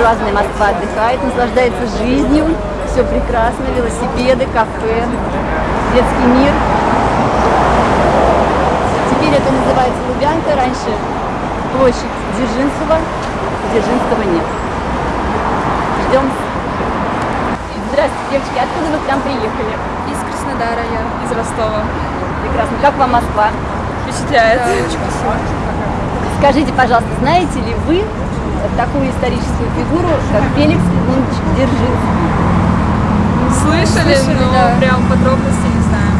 буржуазная Москва отдыхает, наслаждается жизнью. Все прекрасно, велосипеды, кафе, детский мир. Теперь это называется Лубянка, раньше площадь Дзержинского, Дзержинского нет. Ждем. Здравствуйте, девочки, откуда вы к нам приехали? Из Краснодара я. Из Ростова. Прекрасно. Как вам Москва? Впечатляет. Да, очень красиво. Скажите, пожалуйста, знаете ли вы такую историческую фигуру, как Феликс Леонович Дзержинский? Слышали, Слышали, но да. прям подробности не знаем.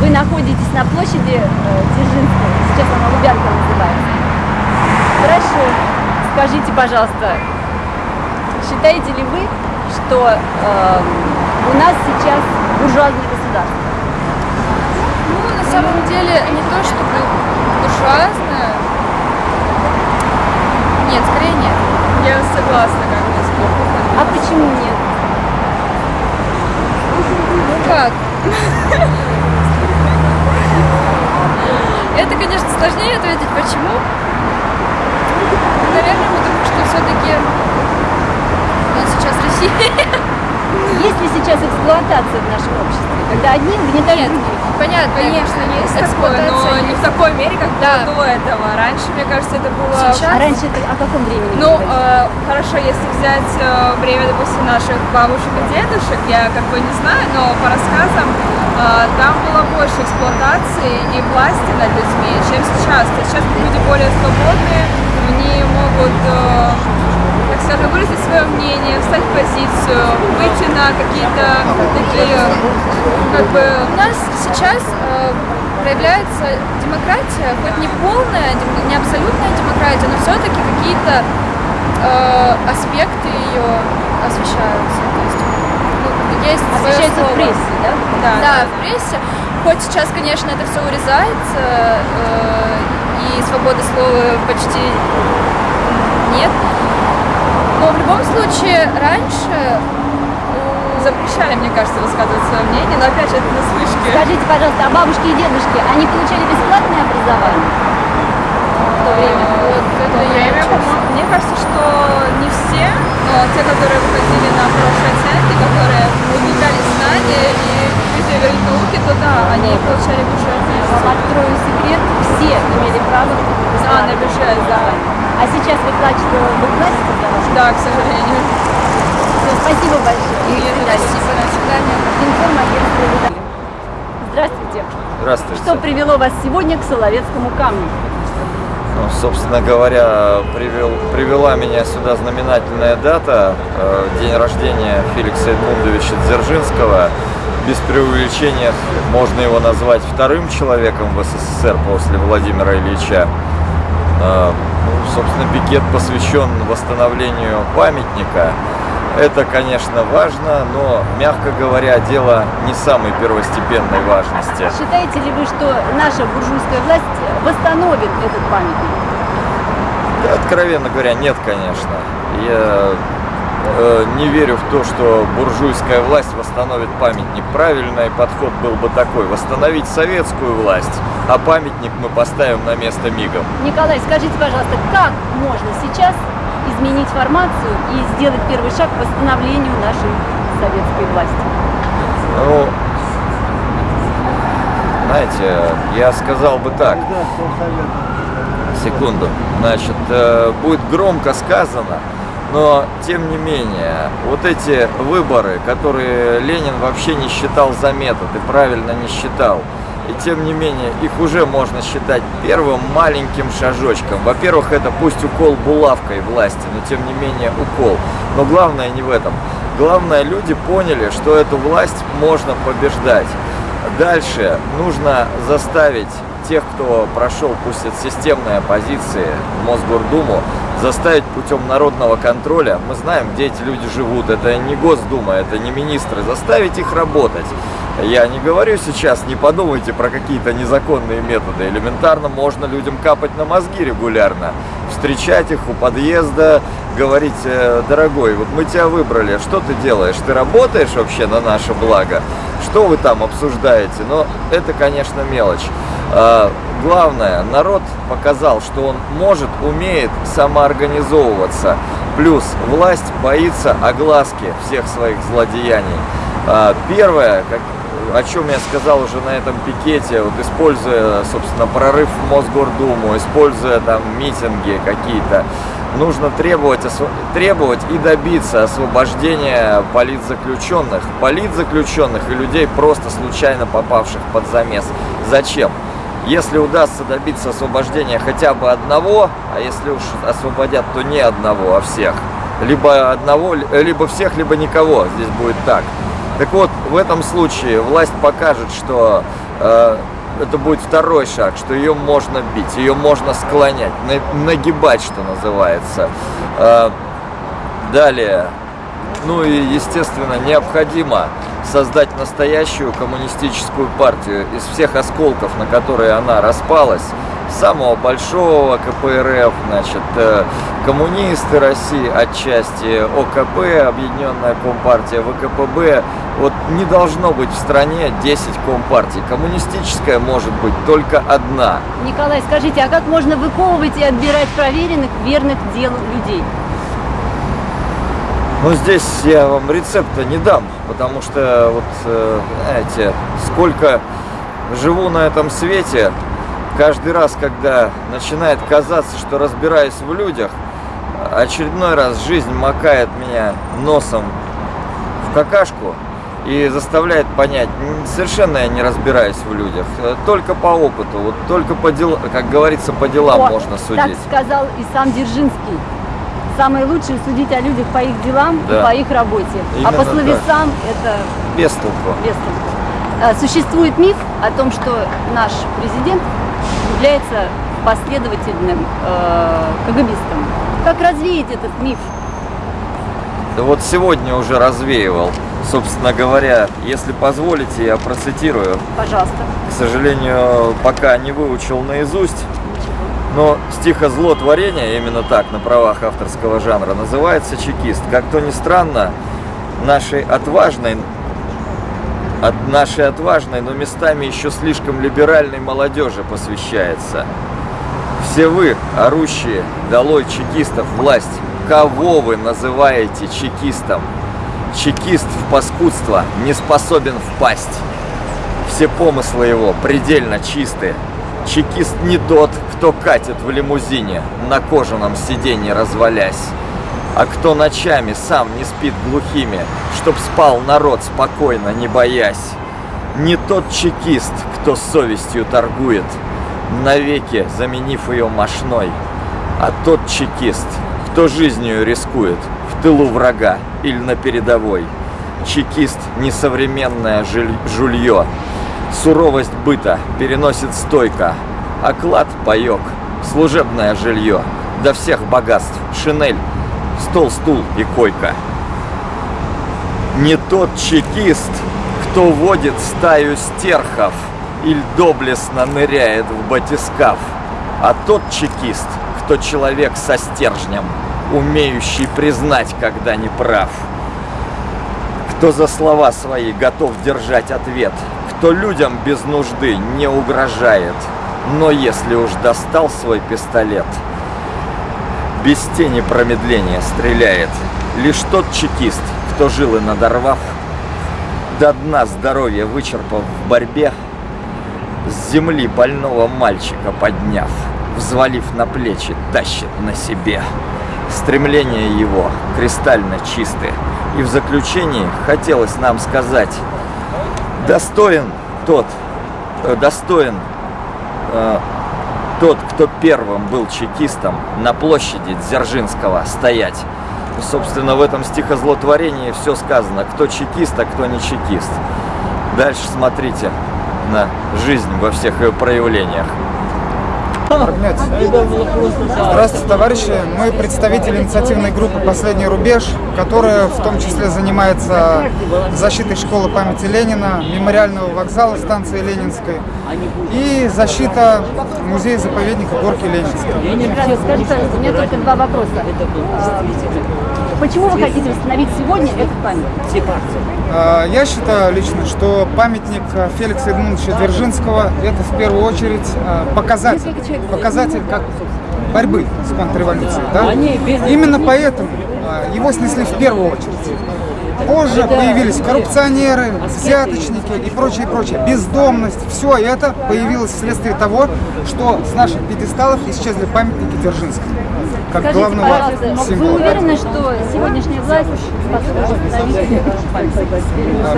Вы находитесь на площади э, Дзержинского, сейчас она Лубянка называется. Хорошо. Скажите, пожалуйста, считаете ли вы, что э, у нас сейчас буржуазное государство? Ну, на самом деле, не то чтобы буржуазная. Нет, скорее нет. Я согласна, как бы, с. А почему нет? Ну как? Это, конечно, сложнее ответить, почему. Наверное, потому что все-таки у нас сейчас Россия. Есть ли сейчас эксплуатация в нашем обществе, когда одни угнетают Нет, других? понятно. Конечно, есть такое, но эксплуатация не в такой мере, как Да. было до этого. Раньше, мне кажется, это было... Сейчас? А раньше это о каком времени? Ну, э, хорошо, если взять э, время, допустим, наших бабушек и дедушек, я как бы не знаю, но по рассказам э, там было больше эксплуатации и власти над людьми, чем сейчас. Сейчас люди более свободные, они могут, э, скажем, выразить свое мнение, встать в позицию, выйти на какие-то такие, как бы, У нас сейчас э, проявляется демократия, хоть не полная, не абсолютная демократия, но все-таки какие-то э, аспекты ее освещаются. То есть, ну, есть Освещается в прессе, да? да, Да, в прессе. Хоть сейчас, конечно, это все урезается, э, и свободы слова почти нет. Любом случае, раньше у- запрещали, мне кажется, высказывать свое мнение, но опять же это на слышке. Скажите, пожалуйста, а бабушки и дедушки, они получали бесплатное образование? В то время? вот В это то я по-моему, мне кажется, что не все, но те, которые выходили на хорошие оценки, которые увлекали знания и любители говорить науки, то да, они получали бюджетные. Открою секрет, все имели право на А, на бюджет, да. А сейчас вы платите, вы платите за? Да, к сожалению. Всё, Спасибо большое. И свидания. Спасибо, до свидания. Информагентство. Здравствуйте. Здравствуйте. Что привело вас сегодня к Соловецкому камню? Ну, собственно говоря, привел, привела меня сюда знаменательная дата, э, день рождения Феликса Эдмундовича Дзержинского. Без преувеличения можно его назвать вторым человеком в СССР после Владимира Ильича. Э, ну, собственно, пикет посвящен восстановлению памятника. Это, конечно, важно, но, мягко говоря, дело не самой первостепенной важности. Считаете ли вы, что наша буржуйская власть восстановит этот памятник? Да, Откровенно говоря, нет, конечно. Я э, не верю в то, что буржуйская власть восстановит памятник. Правильный подход был бы такой. Восстановить советскую власть, а памятник мы поставим на место мигом. Николай, скажите, пожалуйста, как можно сейчас изменить формацию и сделать первый шаг к восстановлению нашей советской власти? Ну, знаете, я сказал бы так. Секунду. Значит, э, будет громко сказано, но тем не менее, вот эти выборы, которые Ленин вообще не считал за метод и правильно не считал, и тем не менее, их уже можно считать первым маленьким шажочком. Во-первых, это пусть укол булавкой власти, но тем не менее укол. Но главное не в этом. Главное, люди поняли, что эту власть можно побеждать. Дальше нужно заставить тех, кто прошел, пусть от системной оппозиции в Мосгордуму, заставить путем народного контроля. Мы знаем, где эти люди живут. Это не Госдума, это не министры. Заставить их работать. Я не говорю сейчас, не подумайте про какие-то незаконные методы. Элементарно можно людям капать на мозги регулярно. Встречать их у подъезда, говорить, «Э, дорогой, вот мы тебя выбрали, что ты делаешь? Ты работаешь вообще на наше благо? что вы там обсуждаете, но это, конечно, мелочь. А, главное, народ показал, что он может, умеет самоорганизовываться. Плюс власть боится огласки всех своих злодеяний. А, первое, о чем я сказал уже на этом пикете, вот используя, собственно, прорыв в Мосгордуму, используя там митинги какие-то, нужно требовать, требовать и добиться освобождения политзаключенных, политзаключенных и людей, просто случайно попавших под замес. Зачем? Если удастся добиться освобождения хотя бы одного, а если уж освободят, то не одного, а всех, либо одного, либо всех, либо никого, здесь будет так. Так вот, в этом случае власть покажет, что э, это будет второй шаг, что ее можно бить, ее можно склонять, нагибать, что называется. Э, далее, ну и, естественно, необходимо создать настоящую коммунистическую партию из всех осколков, на которые она распалась, самого большого КПРФ, значит, э, коммунисты России отчасти, ОКП, Объединенная Компартия, ВКПБ. Вот не должно быть в стране 10 компартий. Коммунистическая может быть только одна. Николай, скажите, а как можно выковывать и отбирать проверенных, верных дел людей? Ну, здесь я вам рецепта не дам, потому что, вот, э, знаете, сколько живу на этом свете, каждый раз, когда начинает казаться, что разбираюсь в людях, очередной раз жизнь макает меня носом в какашку и заставляет понять, совершенно я не разбираюсь в людях, только по опыту, вот только по делам, как говорится, по делам О, можно судить. Так сказал и сам Дзержинский самое лучшее судить о людях по их делам да. и по их работе. Именно а по словесам это... Без толку. Без толку. А, существует миф о том, что наш президент является последовательным э, КГБистом. Как развеять этот миф? Да вот сегодня уже развеивал. Собственно говоря, если позволите, я процитирую. Пожалуйста. К сожалению, пока не выучил наизусть. Но стихозлотворение, именно так, на правах авторского жанра, называется чекист. Как то ни странно, нашей отважной, от нашей отважной, но местами еще слишком либеральной молодежи посвящается. Все вы, орущие, долой чекистов, власть, кого вы называете чекистом? Чекист в паскудство не способен впасть. Все помыслы его предельно чисты. Чекист не тот, кто катит в лимузине, на кожаном сиденье развалясь, а кто ночами сам не спит глухими, чтоб спал народ спокойно, не боясь. Не тот чекист, кто совестью торгует, навеки заменив ее мошной, а тот чекист, кто жизнью рискует в тылу врага или на передовой. Чекист – несовременное жулье, Суровость быта переносит стойко, оклад – паёк, служебное жилье, до всех богатств шинель, стол, стул и койка. Не тот чекист, кто водит стаю стерхов или доблестно ныряет в батискаф, а тот чекист, кто человек со стержнем, умеющий признать, когда не прав. Кто за слова свои готов держать ответ – кто людям без нужды не угрожает, но если уж достал свой пистолет, без тени промедления стреляет. Лишь тот чекист, кто жил и надорвав, до дна здоровья вычерпав в борьбе, с земли больного мальчика подняв, взвалив на плечи, тащит на себе. Стремления его кристально чисты, и в заключении хотелось нам сказать, достоин тот, э, достоин э, тот, кто первым был чекистом на площади Дзержинского стоять. Собственно, в этом стихозлотворении все сказано, кто чекист, а кто не чекист. Дальше смотрите на жизнь во всех ее проявлениях. Здравствуйте, товарищи. Мы представители инициативной группы «Последний рубеж», которая в том числе занимается защитой школы памяти Ленина, мемориального вокзала станции Ленинской и защита музея-заповедника Горки Ленинской. У меня только два вопроса. Почему вы хотите восстановить сегодня этот памятник? А, Я считаю лично, что памятник э, Феликса Эдмундовича Дзержинского – это в первую очередь э, показатель, показатель как борьбы с контрреволюцией. Да? Именно поэтому его снесли в первую очередь. Позже появились коррупционеры, взяточники и прочее, прочее. Бездомность. Все это появилось вследствие того, что с наших пьедесталов исчезли памятники Дзержинскому. Как Скажите, главного пожалуйста, вы символа. уверены, что сегодняшняя власть?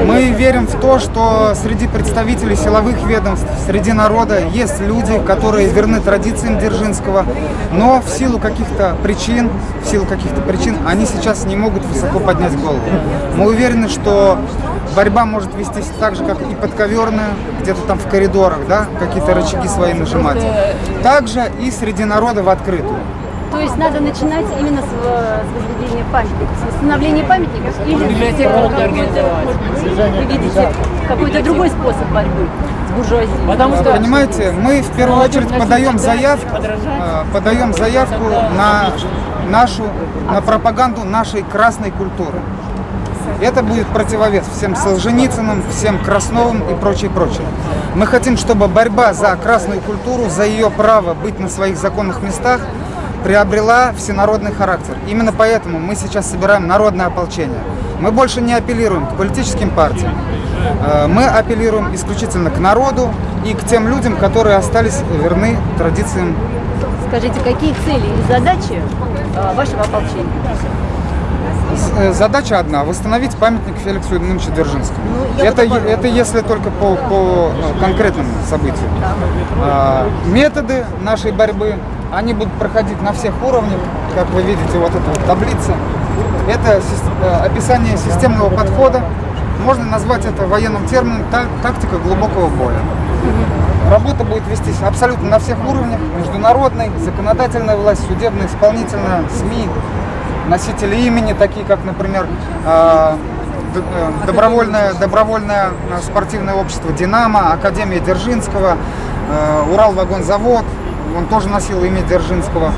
Мы верим в то, что среди представителей силовых ведомств, среди народа есть люди, которые верны традициям Дзержинского, но в силу каких-то причин, в силу каких-то причин, они сейчас не могут высоко поднять голову. Мы уверены, что борьба может вестись так же, как и подковерная, где-то там в коридорах, да, какие-то рычаги свои нажимать. Также и среди народа в открытую. То есть надо начинать именно с, э, возведения памятников, с восстановления памятников или какой-то, вы видите какой-то другой способ борьбы с буржуазией? Потому что Понимаете, мы в первую очередь подаем заявку, э, подаем заявку на нашу, на пропаганду нашей красной культуры. Это будет противовес всем Солженицыным, всем Красновым и прочее, прочее. Мы хотим, чтобы борьба за красную культуру, за ее право быть на своих законных местах приобрела всенародный характер. Именно поэтому мы сейчас собираем народное ополчение. Мы больше не апеллируем к политическим партиям. Э, Мы апеллируем исключительно к народу и к тем людям, которые остались верны традициям. Скажите, какие цели и задачи э, вашего ополчения? Э, Задача одна – восстановить памятник Феликсу Ильичу Дзержинскому. это, е- это если только по, по э, конкретным событиям. А, Методы нашей борьбы, они будут проходить на всех уровнях, как вы видите, вот эта вот таблица. Это э, описание системного подхода. Можно назвать это военным термином та- тактика глубокого боя. Работа будет вестись абсолютно на всех уровнях. Международной, законодательная власть, судебная, исполнительная, СМИ, носители имени, такие как, например, а, э, добровольное, добровольное э, спортивное общество «Динамо», Академия Дзержинского, э, Уралвагонзавод, он тоже носил имя Дзержинского.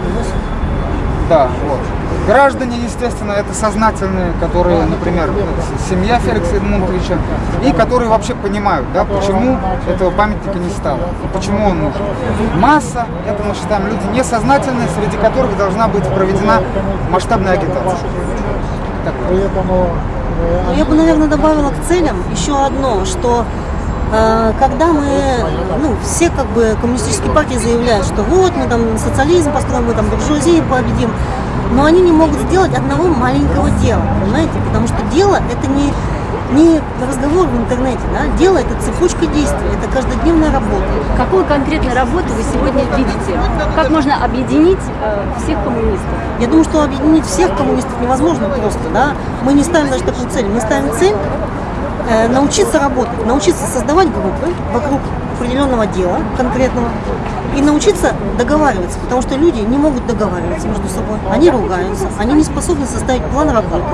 Да, вот. Граждане, естественно, это сознательные, которые, например, семья Феликса Эдмундовича, и которые вообще понимают, да, почему этого памятника не стало, почему он нужен. Масса, это мы считаем люди несознательные, среди которых должна быть проведена масштабная агитация. Ну, Я бы, наверное, добавила к целям еще одно, что э, когда мы, ну, все как бы коммунистические партии заявляют, что вот мы там социализм построим, мы там буржуазию победим, но они не могут сделать одного маленького дела, понимаете? Потому что дело это не, не разговор в интернете, да? дело это цепочка действий, это каждодневная работа. Какую конкретную работу вы сегодня видите? Как можно объединить э, всех коммунистов? Я думаю, что объединить всех коммунистов невозможно просто, да. Мы не ставим даже такую цель. Мы ставим цель э, научиться работать, научиться создавать группы вокруг определенного дела конкретного и научиться договариваться, потому что люди не могут договариваться между собой, они ругаются, они не способны составить план работы.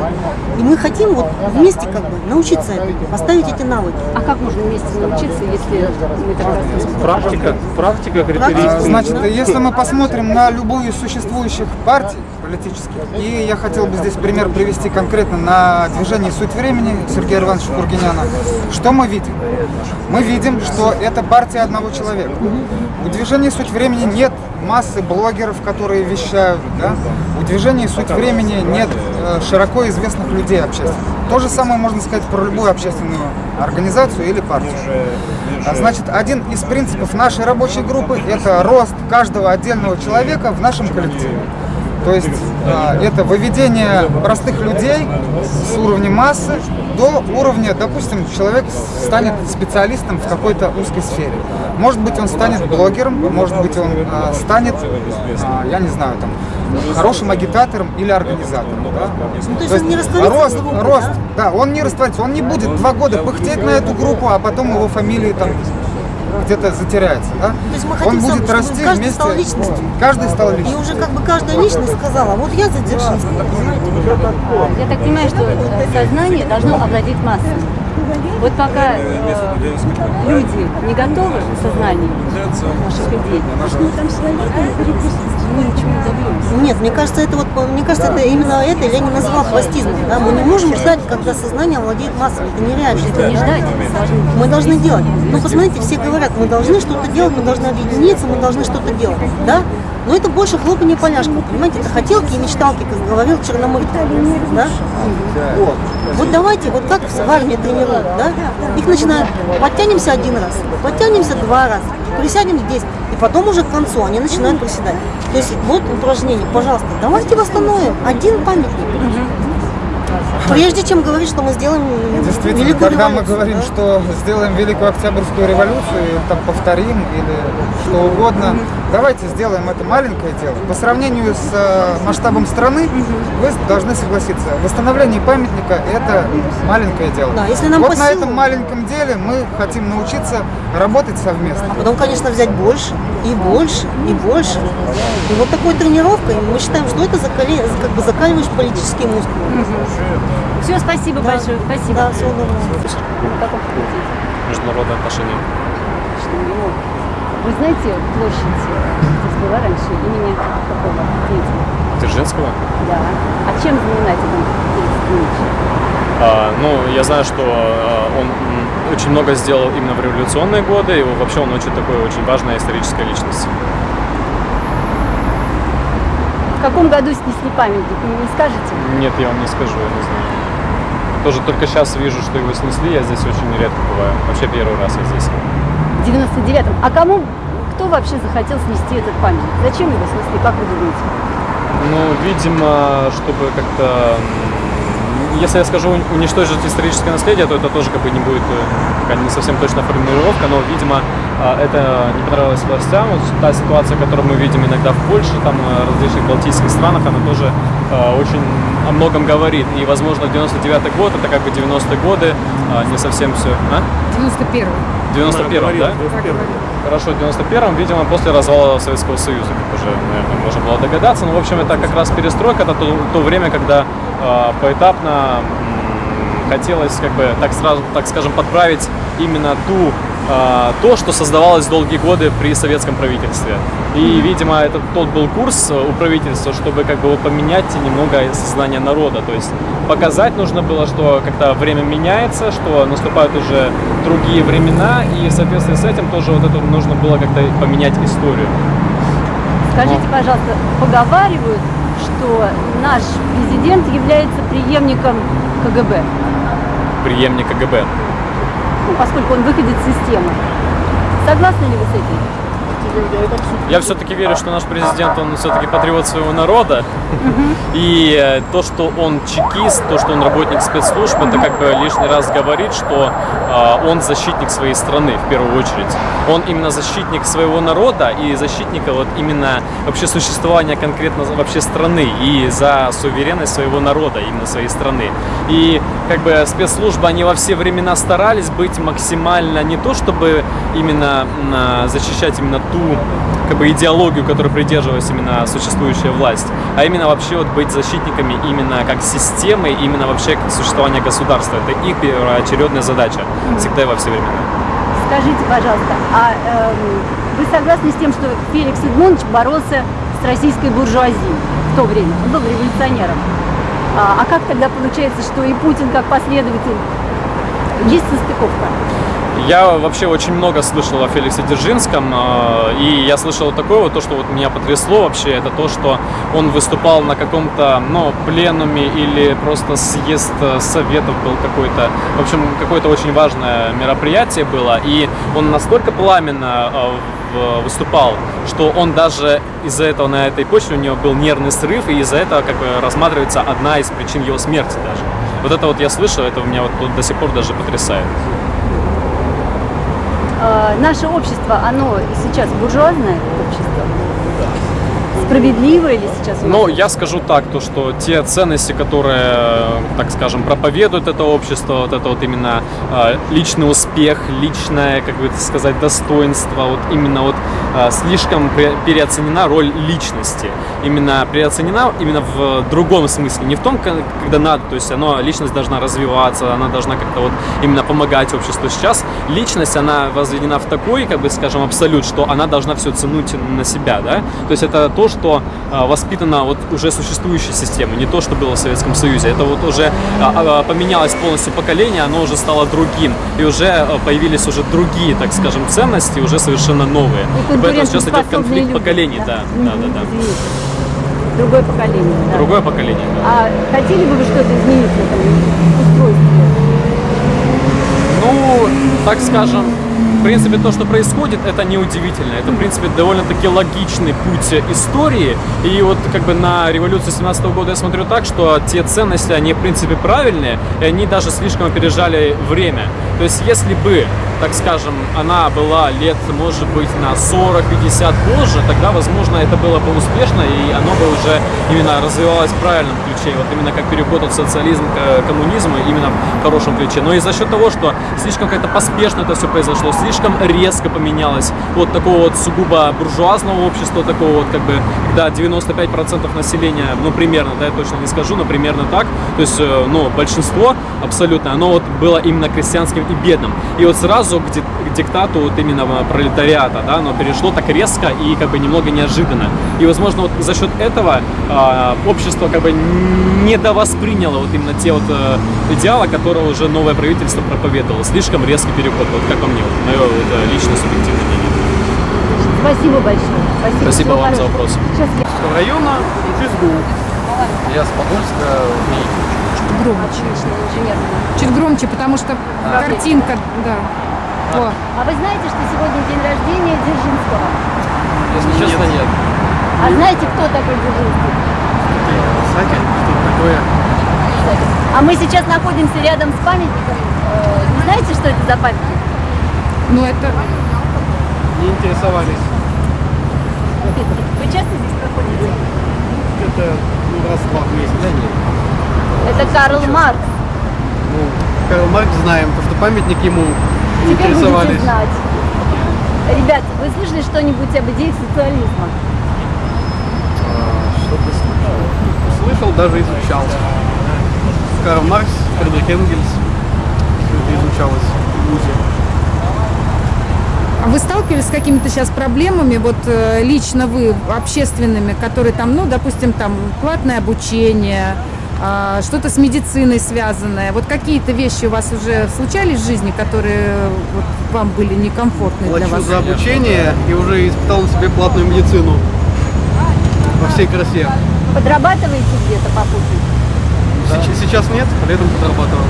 И мы хотим вот вместе как бы научиться этому, поставить эти навыки. А как можно вместе научиться, если мы так практика, практика характеристика. Значит, если мы посмотрим на любую из существующих партий политических, и я хотел бы здесь пример привести конкретно на движение «Суть времени» Сергея Ивановича Кургиняна, что мы видим? Мы видим, что это партия одного человека. У движения «Суть времени» нет массы блогеров, которые вещают, да? У движения «Суть времени» нет э, широко известных людей общественных. То же самое можно сказать про любую общественную организацию или партию. А, Значит, один из принципов нашей рабочей группы – это рост каждого отдельного человека в нашем коллективе. То есть а, это выведение простых людей с уровня массы до уровня, допустим, человек станет специалистом в какой-то узкой сфере. Может быть, он станет блогером, может быть, он а, станет, а, я не знаю, там, хорошим агитатором или организатором. да. Ну, то есть он не растворится рост, группе, рост, да? да, он не растворится, он не будет два года пыхтеть на эту группу, а потом его фамилии там где-то затеряется, да? есть мы он хотим будет сам, расти каждый вместе. стал личностью. Каждый стал И личностью. уже как бы каждая личность сказала, вот я за Дзержинского, понимаете? Я так понимаю, что сознание должно овладеть массами. Вот пока э, люди не готовы в сознании наших идей, мы ничего не добьемся. Нет, мне кажется, это вот, мне кажется, это именно это Ленин назвал хвостизмом. Да? Мы не можем ждать, когда сознание владеет массами. Это нереально. Это не ждать, Мы должны делать. Ну, посмотрите, все говорят, мы должны что-то делать, мы должны объединиться, мы должны что-то делать. Да? Но это больше хлопанье поляшком, понимаете? Это хотелки и мечталки, как говорил Черномырдин. Да? Вот давайте, вот как в армии тренируют, да? Их начинают, подтянемся один раз, подтянемся два раза, присядем здесь, и потом уже к концу они начинают приседать. То есть вот упражнение, пожалуйста, давайте восстановим один памятник. Прежде чем говорить, что мы сделаем Действительно, великую когда мы говорим, да? что сделаем Великую Октябрьскую революцию, там повторим или что угодно, давайте сделаем это маленькое дело. По сравнению с э, масштабом страны, вы должны согласиться, восстановление памятника – это маленькое дело. Да, если нам вот по на силам- этом маленьком деле мы хотим научиться работать совместно. А потом, конечно, взять больше, и больше, и больше. И вот такой тренировкой мы считаем, что это закали- как бы закаливаешь политические мускулы. Все, спасибо Да. большое, спасибо. Да, всего доброго. Международные отношения. Вы знаете площадь э, здесь была раньше имени какого деятеля? Дзержинского? Да. А чем знаменателен Ильич? А, ну, я знаю, что а, он очень много сделал именно в революционные годы, и вообще он очень такой очень важная историческая личность. В каком году снесли памятник, вы не скажете? Нет, я вам не скажу, я не знаю. Тоже только сейчас вижу, что его снесли, я здесь очень редко бываю. Вообще первый раз я здесь. В 99-м. А кому, кто вообще захотел снести этот памятник? Зачем его снесли, как вы думаете? Ну, видимо, чтобы как-то... Если я скажу уни- уничтожить историческое наследие, то это тоже как бы не будет э, не совсем точная формулировка, но, видимо, это не понравилось властям. Вот та ситуация, которую мы видим иногда в Польше, там, э, различных балтийских странах, она тоже э, очень о многом говорит. И, возможно, 99-й год, это как бы 90-е годы, а, не совсем все... А? 91 В 91-м, да? Хорошо, в 91-м, видимо, после развала Советского Союза, как уже, наверное, можно было догадаться. Ну, в общем, это как раз перестройка, это то, то время, когда э, поэтапно хотелось, как бы, так сразу, так скажем, подправить именно ту то, что создавалось долгие годы при советском правительстве. И, видимо, это тот был курс э, у правительства, чтобы как бы поменять немного сознание народа. То есть показать нужно было, что как-то время меняется, что наступают уже другие времена, и в соответствии с этим тоже вот это нужно было как-то поменять историю. Скажите, пожалуйста, поговаривают, что наш президент является преемником КГБ, Преемник КГБ. Ну, поскольку он выходит из системы. Согласны ли вы с этим? Я все-таки верю, что наш президент, он все-таки патриот своего народа. И э, то, что он чекист, то, что он работник спецслужб, это как бы лишний раз говорит, что э, он защитник своей страны в первую очередь. Он именно защитник своего народа и защитника вот именно вообще существования конкретно вообще страны и за суверенность своего народа, именно своей страны. И как бы спецслужбы, они во все времена старались быть максимально не то, чтобы именно а, защищать именно ту как бы идеологию, которой придерживалась именно существующая власть, а именно вообще вот быть защитниками именно как системы, именно вообще как существования государства. Это их первоочередная задача всегда и во все времена. Скажите, пожалуйста, а эм, вы согласны с тем, что Феликс Эдмундович боролся с российской буржуазией в то время? Он был революционером. А, а как тогда получается, что и Путин как последователь? Есть состыковка? Я вообще очень много слышал о Феликсе Дзержинском, э, и я слышал такое вот, то, что вот меня потрясло вообще, это то, что он выступал на каком-то, ну, пленуме или просто съезд э, советов был какой-то, в общем, какое-то очень важное мероприятие было, и он настолько пламенно в- выступал, что он даже из-за этого на этой почве у него был нервный срыв, и из-за этого как бы рассматривается одна из причин его смерти даже. Вот это вот я слышал, это меня вот до сих пор даже потрясает. Э, наше общество, оно сейчас буржуазное общество? Справедливо или сейчас? у нас? Но я скажу так, то что те ценности, которые, так скажем, проповедует это общество, вот это вот именно э, личный успех, личное, как бы это сказать, достоинство, вот именно вот э, слишком переоценена роль личности. Именно переоценена именно в другом смысле, не в том, ко- когда надо, то есть оно, личность должна развиваться, она должна как-то вот именно помогать обществу. Сейчас личность, она возведена в такой, как бы скажем, абсолют, что она должна все тянуть на себя, да? То есть это то, что а, воспитано вот уже существующей системой, не то, что было в Советском Союзе. Это вот уже а, а, поменялось полностью поколение, оно уже стало другим, и уже появились уже другие, так скажем, ценности, уже совершенно новые. И Поэтому сейчас идет конфликт люди, поколений, да, да, да, да. Извините. Другое поколение, да. Другое поколение, да. А хотели бы вы что-то изменить в этом устройстве? Ну, так скажем, принципе, то, что происходит, это неудивительно. Это, в принципе, довольно-таки логичный путь истории. И вот как бы на революцию 17 года я смотрю так, что те ценности, они, в принципе, правильные, и они даже слишком опережали время. То есть, если бы, так скажем, она была лет, может быть, на 40-50 позже, тогда, возможно, это было бы успешно, и оно бы уже именно развивалось в правильном ключе. Вот именно как переход от социализма к коммунизму, именно в хорошем ключе. Но и за счет того, что слишком как-то поспешно это все произошло, слишком резко поменялось вот такого вот сугубо буржуазного общества, такого вот как бы, когда 95% населения, ну примерно, да, я точно не скажу, но примерно так, то есть, э, ну, большинство абсолютно, оно вот было именно крестьянским и бедным. И вот сразу к, ди- к диктату вот именно пролетариата, да, оно перешло так резко и как бы немного неожиданно. И, возможно, вот за счет этого а, общество как бы недовосприняло вот именно те вот э, идеалы, которые уже новое правительство проповедовало. Слишком резкий переход, вот как по мне, вот, мое вот, э, личное субъективное мнение. Спасибо большое. Спасибо, Спасибо вам за хорошего. вопрос. Сейчас я района ФСБУ. Я с Подольска, Громче. инженер. Чуть громче, потому что картинка, да. О, А вы знаете, что сегодня день рождения Дзержинского? Если честно, нет. А знаете, кто такой Дзержинский? Кстати, что такое? А мы сейчас находимся рядом с памятником. Э, Не знаете, что это за памятник? ну это Не интересовались. Вы часто здесь проходите? Это ну, раз-два в месяц. Да нет. Это Карл Маркс. Ну, Карл Маркс знаем, потому что памятник ему Теперь будете интересовались. знать. Ребят, вы слышали что-нибудь об идеях социализма? А, Что-то слышал. Слышал, даже изучал. Карл Маркс, Фридрих Энгельс. Все это изучалось в ВУЗе. А вы сталкивались с какими-то сейчас проблемами, вот э, лично вы, общественными, которые там, ну, допустим, там платное обучение, что-то с медициной связанное. Вот какие-то вещи у вас уже случались в жизни, которые вот, вам были некомфортны для Плачу вас? за обучение и уже испытал на себе платную медицину. Во всей красе. Подрабатываете где-то попутно? Сейчас, сейчас нет, летом подрабатывал.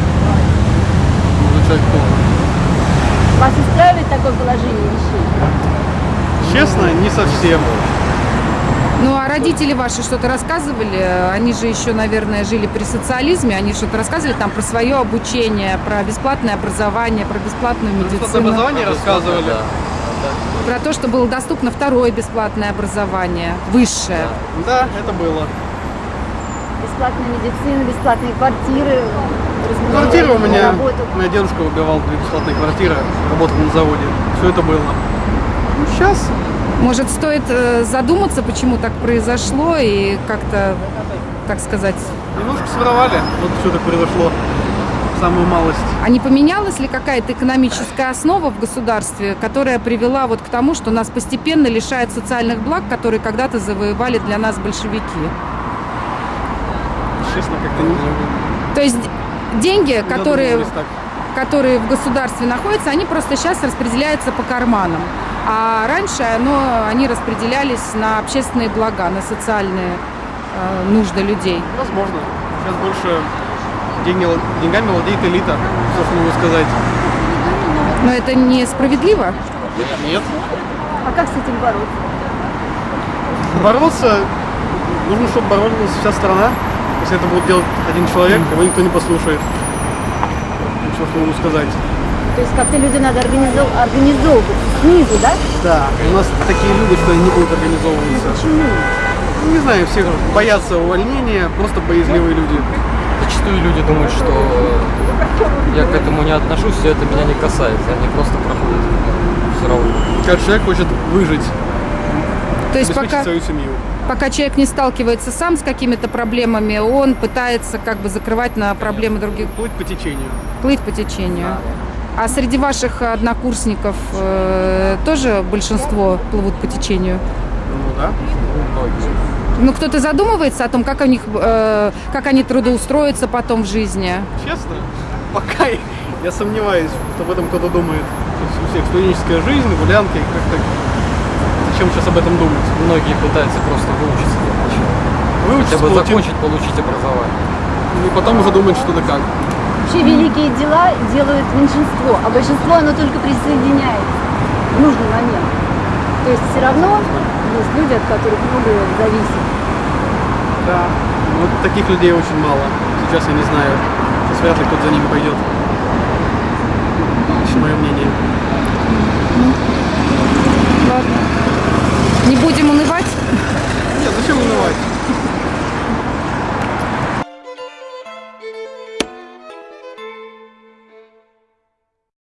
Изучать тоже. Вас устраивает такое положение вещей? Честно, не совсем. Ну, а родители ваши что-то рассказывали? Они же еще, наверное, жили при социализме. Они что-то рассказывали там про свое обучение, про бесплатное образование, про бесплатную Бесплатное медицину, образование рассказывали. про то, что было доступно второе бесплатное образование, высшее. Да, это было. Бесплатная медицина, бесплатные квартиры. Квартира у меня, Работу. у меня дедушка выбивал две бесплатные квартиры, работал на заводе. Все это было. Ну, сейчас Может, стоит э, задуматься, почему так произошло и как-то, так сказать, немножко своровали. Вот все так произошло. Самую малость. а не поменялась ли какая-то экономическая основа в государстве, которая привела вот к тому, что нас постепенно лишают социальных благ, которые когда-то завоевали для нас большевики? Честно, как-то не То есть деньги, которые, которые в государстве находятся, они просто сейчас распределяются по карманам. А раньше ну, они распределялись на общественные блага, на социальные э, нужды людей. Возможно. Сейчас больше деньги, деньгами владеет элита, все, что могу сказать. Но это несправедливо. Нет. А как с этим бороться? Бороться, нужно, чтобы боролась вся страна. Если это будет делать один человек, его никто не послушает. Все, что могу сказать. То есть как-то люди надо организов... организовывать снизу, да? Да, у нас такие люди, что они не будут организовываться. Почему? Ну, не знаю, все боятся увольнения, просто боязливые люди. Зачастую люди думают, что я к этому не отношусь, и это меня не касается. Они просто проходят все равно. Каждый человек хочет выжить, То есть пока, свою семью. пока человек не сталкивается сам с какими-то проблемами, он пытается как бы закрывать на проблемы других, Плыть по течению. плыть по течению. А среди ваших однокурсников э, тоже большинство плывут по течению? Ну да. Ну, кто-то задумывается о том, как, у них, э, как они трудоустроятся потом в жизни? Честно, пока я- я сомневаюсь, что об этом кто-то думает. У всех студенческая жизнь, гулянки, как-то... Зачем сейчас об этом думать? Многие пытаются просто выучиться. Выучиться, Хотя бы получить, закончить, получить образование. и потом уже думать, что да как. Вообще великие дела делают меньшинство, а большинство оно только присоединяется в нужный момент. То есть все равно есть люди, от которых многое зависит. Да. Вот таких людей очень мало. Сейчас я не знаю. Сейчас вряд ли кто-то за ними пойдет. Лично мое мнение. Ладно. Не будем